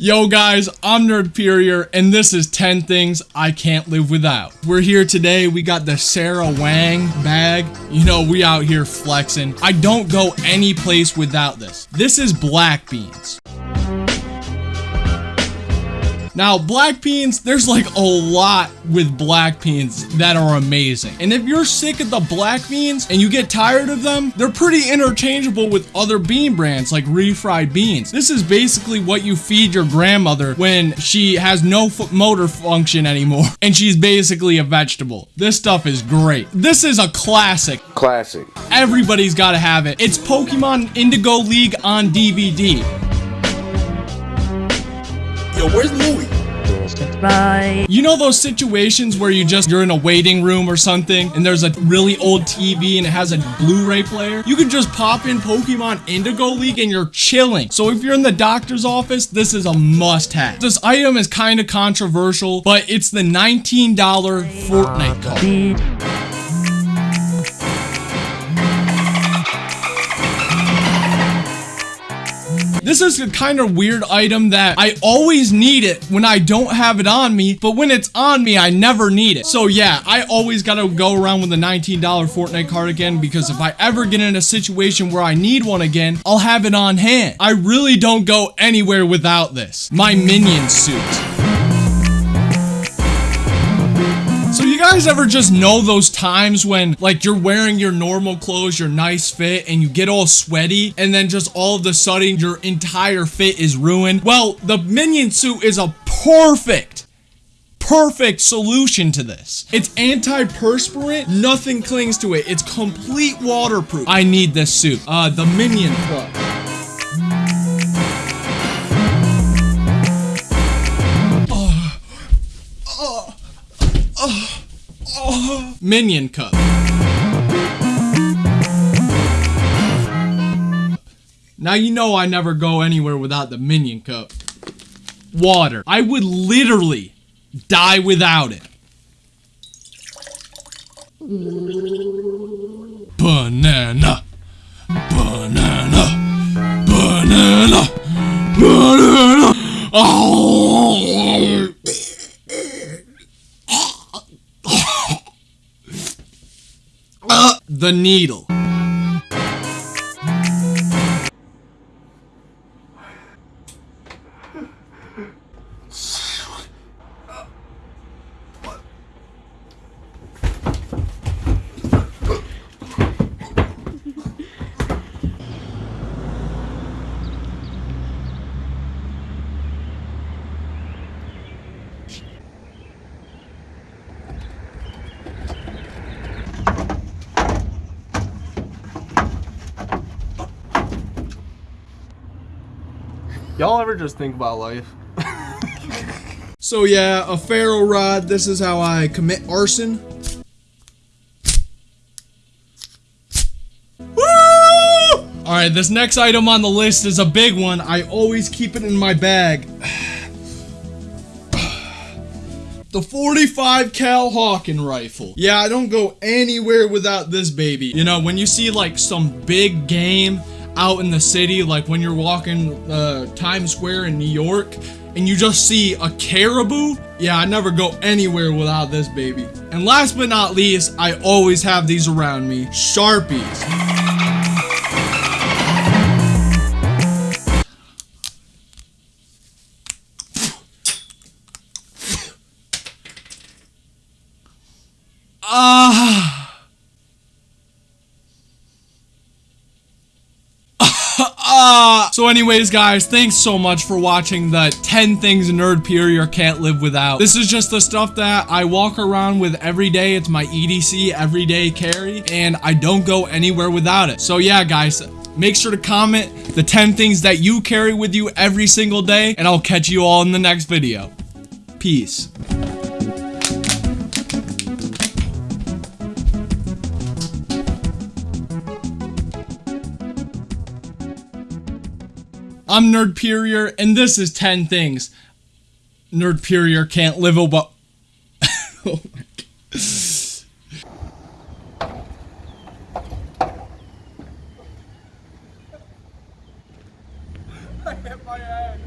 Yo guys, I'm Nerd Nerdperior, and this is 10 things I can't live without. We're here today, we got the Sarah Wang bag. You know, we out here flexing. I don't go any place without this. This is black beans. Now, black beans, there's like a lot with black beans that are amazing. And if you're sick of the black beans and you get tired of them, they're pretty interchangeable with other bean brands like refried beans. This is basically what you feed your grandmother when she has no motor function anymore and she's basically a vegetable. This stuff is great. This is a classic. Classic. Everybody's got to have it. It's Pokemon Indigo League on DVD. Yo, where's Louie? Bye. You know those situations where you just, you're in a waiting room or something and there's a really old TV and it has a Blu-ray player? You can just pop in Pokemon Indigo League and you're chilling. So if you're in the doctor's office, this is a must-have. This item is kind of controversial, but it's the $19 Fortnite card. This is a kind of weird item that I always need it when I don't have it on me, but when it's on me, I never need it. So yeah, I always gotta go around with a $19 Fortnite card again because if I ever get in a situation where I need one again, I'll have it on hand. I really don't go anywhere without this. My minion suit. So you guys ever just know those times when like you're wearing your normal clothes, your nice fit, and you get all sweaty, and then just all of a sudden your entire fit is ruined? Well, the minion suit is a perfect perfect solution to this. It's anti-perspirant, nothing clings to it. It's complete waterproof. I need this suit. Uh, the Minion. Minion Cup. Now you know I never go anywhere without the Minion Cup. Water. I would literally die without it. Banana. Banana. Banana. Banana. Oh. The needle. Y'all ever just think about life? so yeah, a ferro rod. This is how I commit arson. Alright, this next item on the list is a big one. I always keep it in my bag. the 45 cal Hawken rifle. Yeah, I don't go anywhere without this baby. You know, when you see like some big game out in the city, like when you're walking uh, Times Square in New York, and you just see a caribou, yeah, I never go anywhere without this baby. And last but not least, I always have these around me, Sharpies. Ah. Uh, so anyways, guys, thanks so much for watching the 10 things a Nerdperior can't live without. This is just the stuff that I walk around with every day. It's my EDC everyday carry, and I don't go anywhere without it. So yeah, guys, make sure to comment the 10 things that you carry with you every single day, and I'll catch you all in the next video. Peace. I'm Nerdperior, and this is 10 things Nerdperior can't live about. oh my god. I hit my head.